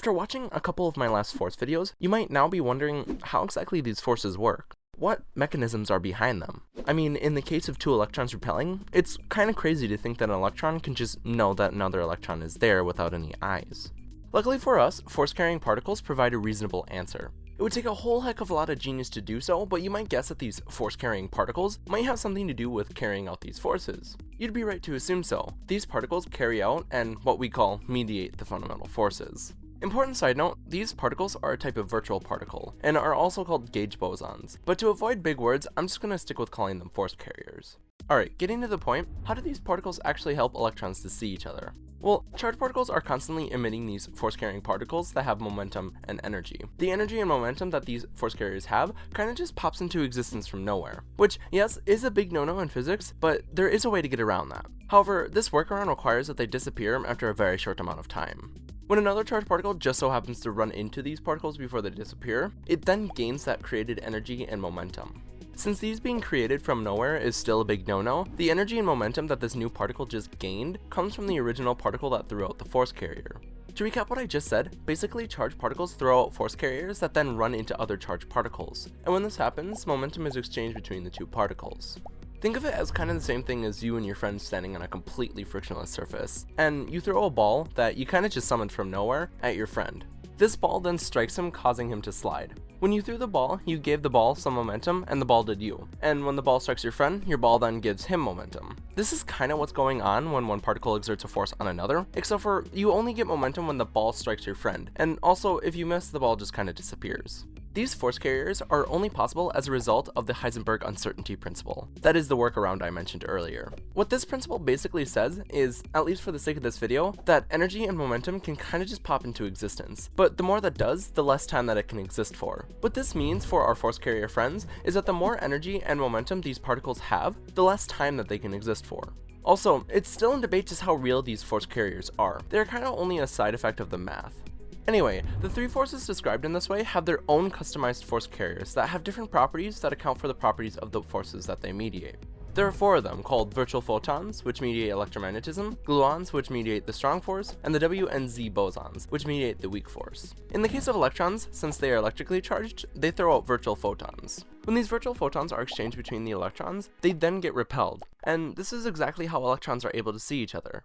After watching a couple of my last force videos, you might now be wondering how exactly these forces work. What mechanisms are behind them? I mean, in the case of two electrons repelling, it's kind of crazy to think that an electron can just know that another electron is there without any eyes. Luckily for us, force-carrying particles provide a reasonable answer. It would take a whole heck of a lot of genius to do so, but you might guess that these force-carrying particles might have something to do with carrying out these forces. You'd be right to assume so. These particles carry out and what we call mediate the fundamental forces. Important side note, these particles are a type of virtual particle, and are also called gauge bosons, but to avoid big words, I'm just going to stick with calling them force carriers. Alright, getting to the point, how do these particles actually help electrons to see each other? Well, charged particles are constantly emitting these force-carrying particles that have momentum and energy. The energy and momentum that these force carriers have kind of just pops into existence from nowhere, which, yes, is a big no-no in physics, but there is a way to get around that. However, this workaround requires that they disappear after a very short amount of time. When another charged particle just so happens to run into these particles before they disappear, it then gains that created energy and momentum. Since these being created from nowhere is still a big no-no, the energy and momentum that this new particle just gained comes from the original particle that threw out the force carrier. To recap what I just said, basically charged particles throw out force carriers that then run into other charged particles, and when this happens, momentum is exchanged between the two particles. Think of it as kind of the same thing as you and your friend standing on a completely frictionless surface, and you throw a ball that you kind of just summoned from nowhere at your friend. This ball then strikes him causing him to slide. When you threw the ball, you gave the ball some momentum and the ball did you. And when the ball strikes your friend, your ball then gives him momentum. This is kind of what's going on when one particle exerts a force on another, except for you only get momentum when the ball strikes your friend, and also if you miss, the ball just kind of disappears. These force carriers are only possible as a result of the Heisenberg uncertainty principle. That is the workaround I mentioned earlier. What this principle basically says is, at least for the sake of this video, that energy and momentum can kind of just pop into existence, but the more that does, the less time that it can exist for. What this means for our force carrier friends is that the more energy and momentum these particles have, the less time that they can exist for. Also, it's still in debate just how real these force carriers are. They're kind of only a side effect of the math. Anyway, the three forces described in this way have their own customized force carriers that have different properties that account for the properties of the forces that they mediate. There are four of them, called virtual photons, which mediate electromagnetism, gluons, which mediate the strong force, and the W and Z bosons, which mediate the weak force. In the case of electrons, since they are electrically charged, they throw out virtual photons. When these virtual photons are exchanged between the electrons, they then get repelled, and this is exactly how electrons are able to see each other.